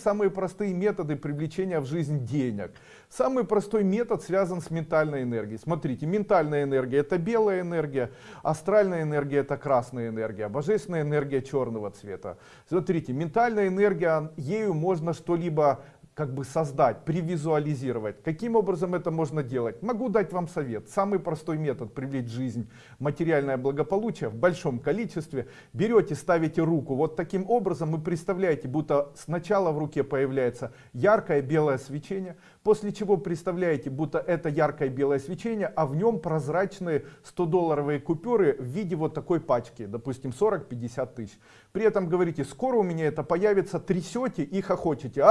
Самые простые методы привлечения в жизнь денег. Самый простой метод связан с ментальной энергией. Смотрите, ментальная энергия это белая энергия, астральная энергия это красная энергия, божественная энергия черного цвета. Смотрите, ментальная энергия, ею можно что-либо как бы создать, привизуализировать. Каким образом это можно делать? Могу дать вам совет. Самый простой метод привлечь жизнь материальное благополучие в большом количестве. Берете, ставите руку вот таким образом и представляете, будто сначала в руке появляется яркое белое свечение, после чего представляете, будто это яркое белое свечение, а в нем прозрачные 100-долларовые купюры в виде вот такой пачки, допустим 40-50 тысяч. При этом говорите, скоро у меня это появится, трясете и хохочете.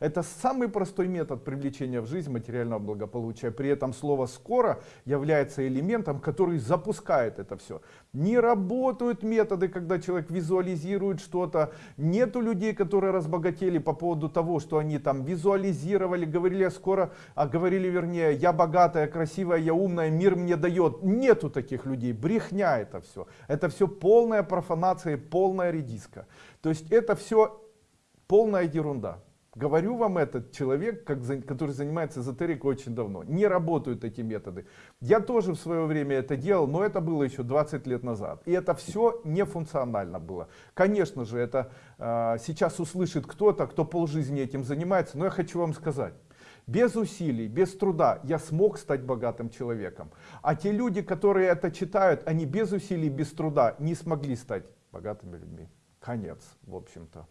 Это самый простой метод привлечения в жизнь материального благополучия. При этом слово «скоро» является элементом, который запускает это все. Не работают методы, когда человек визуализирует что-то. Нету людей, которые разбогатели по поводу того, что они там визуализировали, говорили «я скоро», а говорили вернее «я богатая, красивая, я умная, мир мне дает». Нету таких людей, брехня это все. Это все полная профанация, полная редиска. То есть это все полная ерунда. Говорю вам этот человек, как, который занимается эзотерикой очень давно. Не работают эти методы. Я тоже в свое время это делал, но это было еще 20 лет назад. И это все нефункционально было. Конечно же, это э, сейчас услышит кто-то, кто полжизни этим занимается. Но я хочу вам сказать. Без усилий, без труда я смог стать богатым человеком. А те люди, которые это читают, они без усилий, без труда не смогли стать богатыми людьми. Конец, в общем-то.